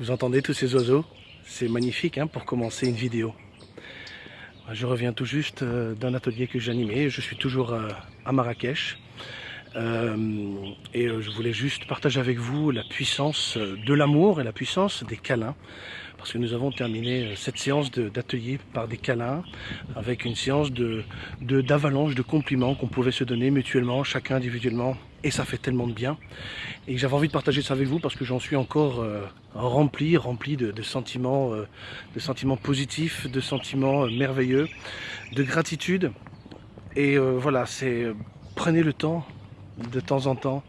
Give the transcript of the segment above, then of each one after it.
Vous entendez tous ces oiseaux? C'est magnifique hein, pour commencer une vidéo. Je reviens tout juste euh, d'un atelier que j'animais. Je suis toujours euh, à Marrakech. Euh, et je voulais juste partager avec vous la puissance de l'amour et la puissance des câlins. Parce que nous avons terminé cette séance d'atelier par des câlins avec une séance de d'avalanche de, compliments qu'on pouvait se donner mutuellement, chacun individuellement. Et ça fait tellement de bien. Et j'avais envie de partager ça avec vous parce que j'en suis encore rempli, rempli de, sentiments, de sentiments positifs, de sentiments merveilleux, de gratitude. Et voilà, c'est prenez le temps de temps en temps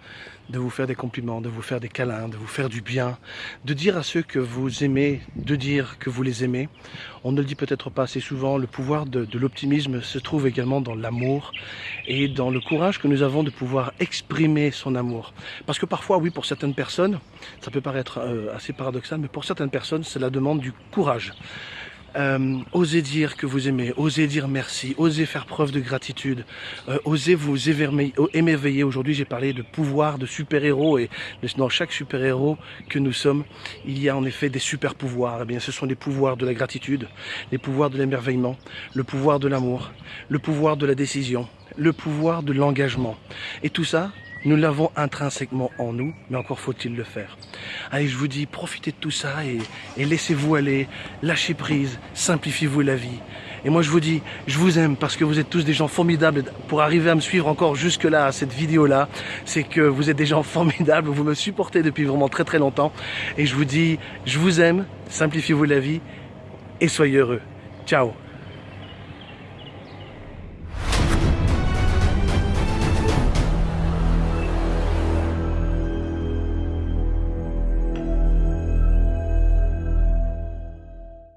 de vous faire des compliments, de vous faire des câlins, de vous faire du bien, de dire à ceux que vous aimez, de dire que vous les aimez. On ne le dit peut-être pas assez souvent, le pouvoir de, l'optimisme se trouve également dans l'amour et dans le courage que nous avons de pouvoir exprimer son amour. Parce que parfois, oui, pour certaines personnes, ça peut paraître euh, assez paradoxal, mais pour certaines personnes, cela demande du courage. Euh, osez dire que vous aimez, osez dire merci, osez faire preuve de gratitude, euh, osez vous émerveiller. Aujourd'hui, j'ai parlé de pouvoir, de super-héros, et dans chaque super-héros que nous sommes, il y a en effet des super-pouvoirs. Eh bien, ce sont les pouvoirs de la gratitude, les pouvoirs de l'émerveillement, le pouvoir de l'amour, le pouvoir de la décision, le pouvoir de l'engagement. Et tout ça, nous l'avons intrinsèquement en nous, mais encore faut-il le faire. Allez, je vous dis, profitez de tout ça et, laissez-vous aller, lâchez prise, simplifiez-vous la vie. Et moi, je vous dis, je vous aime parce que vous êtes tous des gens formidables. Pour arriver à me suivre encore jusque-là, à cette vidéo-là, c'est que vous êtes des gens formidables. Vous me supportez depuis vraiment très très longtemps. Et je vous dis, je vous aime, simplifiez-vous la vie et soyez heureux. Ciao